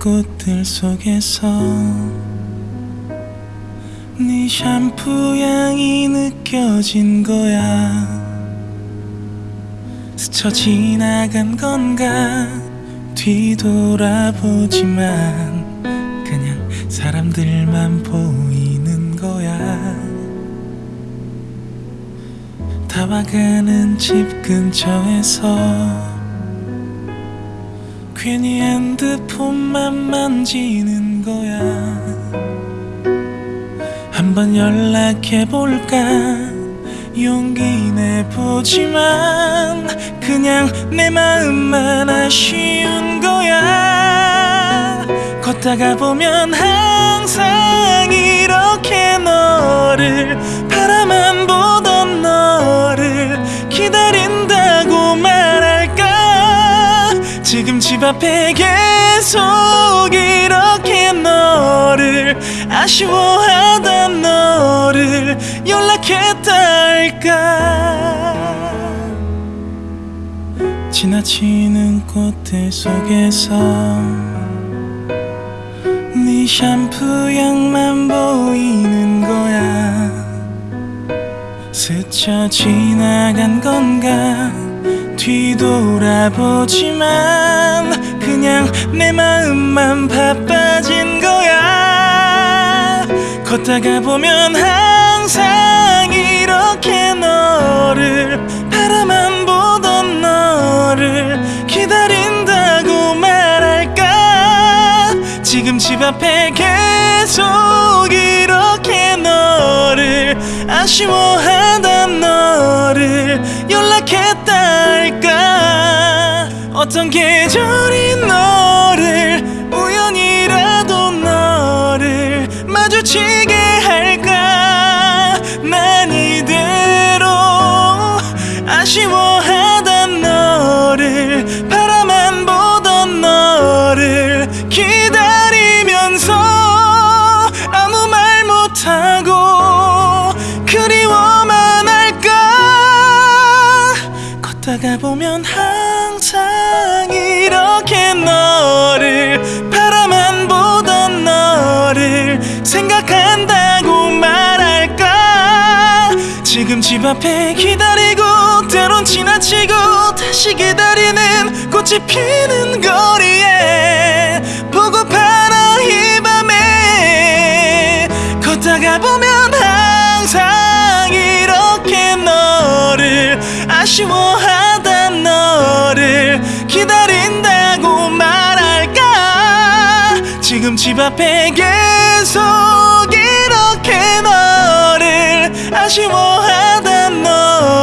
꽃들 속에서 네 샴푸 향이 느껴진 거야. 스쳐 지나간 건가 뒤돌아보지만 그냥 사람들만 보이는 거야. 다와가는 집 근처에서 괜히 핸드폰만 만지는 거야. 한번 연락해볼까? 용기 내보지만 그냥 내 마음만 아쉬운 거야. 걷다가 보면 항상 집 앞에 계속 이렇게 너를 아쉬워하던 너를 연락했다 할까? 지나치는 꽃들 속에서 네 샴푸 향만 보이는 거야. 스쳐 지나간 건가 뒤돌아보지만 그냥 내 마음만 바빠진 거야. 걷다가 보면 항상 이렇게 너를 바라만 보던 너를 기다린다고 말할까? 지금 집 앞에 계속 이렇게 너를 아쉬워하던 너를 할까 어떤 계절이 너를 우연이라도 너를 마주치게 할까? 난 이대로 아쉬워하던 너를 바라만 보던 너를 기다리면서 아무 말 못하고 그리워만 할까? 걷다가 보면 이렇게 너를 바라만 보던 너를 생각한다고 말할까? 지금 집 앞에 기다리고 때론 지나치고 다시 기다리는 꽃이 피는 거리에 보고파라 이 밤에. 걷다가 보면 항상 이렇게 너를 아쉬워하 지금 집 앞에 계속 이렇게 너를 아쉬워하던 할까